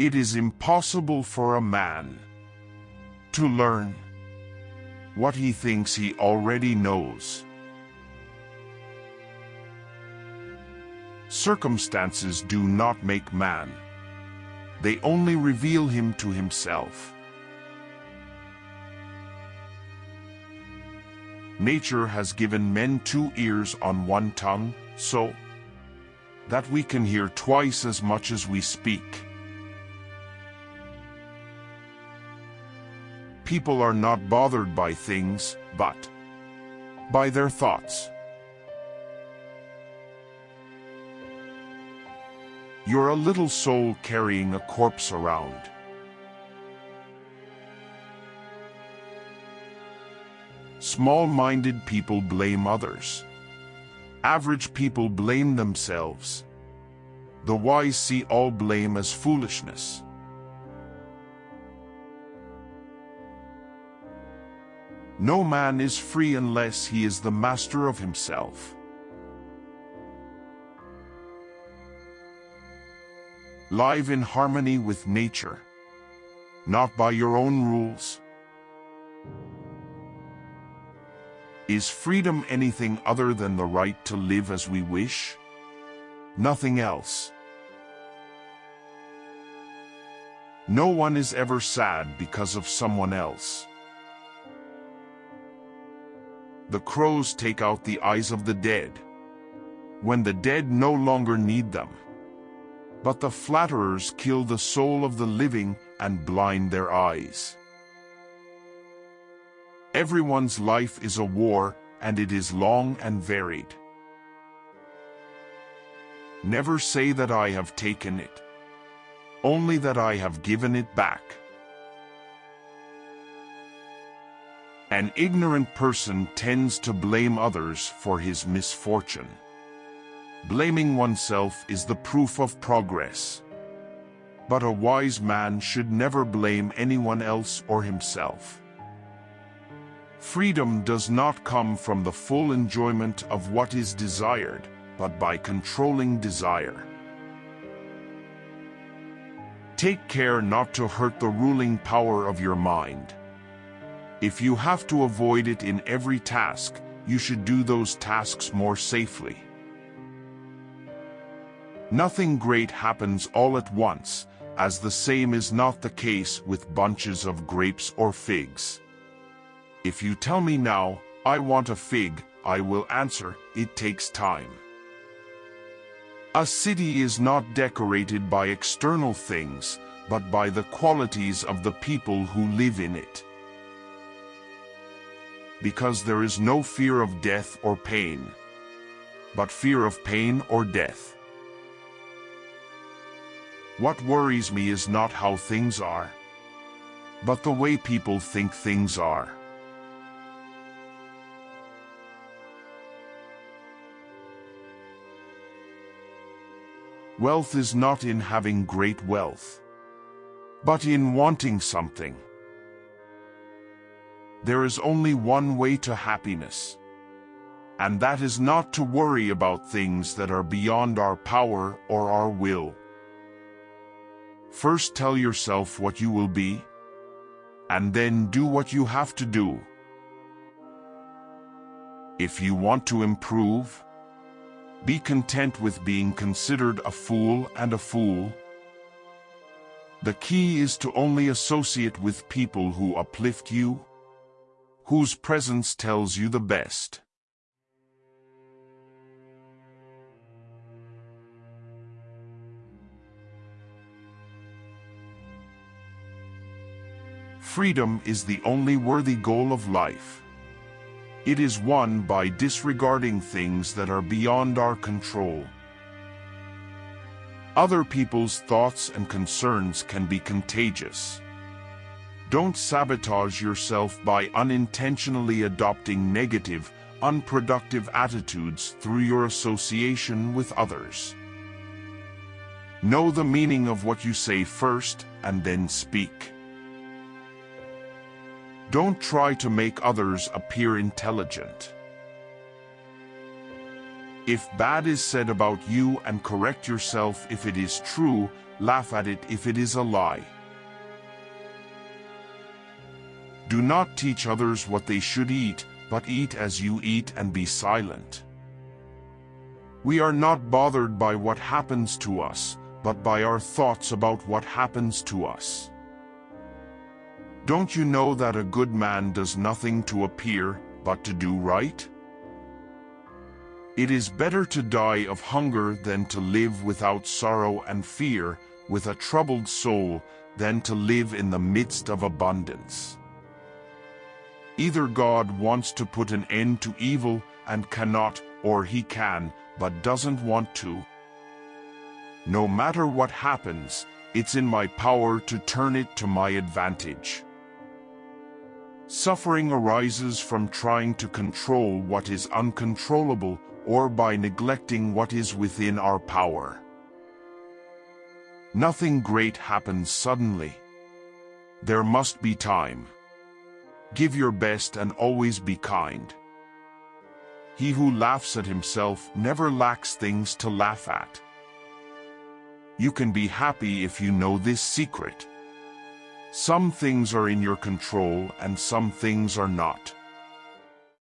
It is impossible for a man to learn what he thinks he already knows. Circumstances do not make man. They only reveal him to himself. Nature has given men two ears on one tongue, so that we can hear twice as much as we speak. People are not bothered by things, but by their thoughts. You're a little soul carrying a corpse around. Small-minded people blame others. Average people blame themselves. The wise see all blame as foolishness. No man is free unless he is the master of himself. Live in harmony with nature, not by your own rules. Is freedom anything other than the right to live as we wish? Nothing else. No one is ever sad because of someone else. The crows take out the eyes of the dead, when the dead no longer need them. But the flatterers kill the soul of the living and blind their eyes. Everyone's life is a war, and it is long and varied. Never say that I have taken it, only that I have given it back. An ignorant person tends to blame others for his misfortune. Blaming oneself is the proof of progress. But a wise man should never blame anyone else or himself. Freedom does not come from the full enjoyment of what is desired, but by controlling desire. Take care not to hurt the ruling power of your mind. If you have to avoid it in every task, you should do those tasks more safely. Nothing great happens all at once, as the same is not the case with bunches of grapes or figs. If you tell me now, I want a fig, I will answer, it takes time. A city is not decorated by external things, but by the qualities of the people who live in it because there is no fear of death or pain, but fear of pain or death. What worries me is not how things are, but the way people think things are. Wealth is not in having great wealth, but in wanting something. There is only one way to happiness. And that is not to worry about things that are beyond our power or our will. First tell yourself what you will be, and then do what you have to do. If you want to improve, be content with being considered a fool and a fool. The key is to only associate with people who uplift you whose presence tells you the best. Freedom is the only worthy goal of life. It is won by disregarding things that are beyond our control. Other people's thoughts and concerns can be contagious. Don't sabotage yourself by unintentionally adopting negative, unproductive attitudes through your association with others. Know the meaning of what you say first and then speak. Don't try to make others appear intelligent. If bad is said about you and correct yourself if it is true, laugh at it if it is a lie. Do not teach others what they should eat, but eat as you eat and be silent. We are not bothered by what happens to us, but by our thoughts about what happens to us. Don't you know that a good man does nothing to appear, but to do right? It is better to die of hunger than to live without sorrow and fear, with a troubled soul, than to live in the midst of abundance. Either God wants to put an end to evil and cannot, or he can, but doesn't want to. No matter what happens, it's in my power to turn it to my advantage. Suffering arises from trying to control what is uncontrollable or by neglecting what is within our power. Nothing great happens suddenly. There must be time. Give your best and always be kind. He who laughs at himself never lacks things to laugh at. You can be happy if you know this secret. Some things are in your control and some things are not.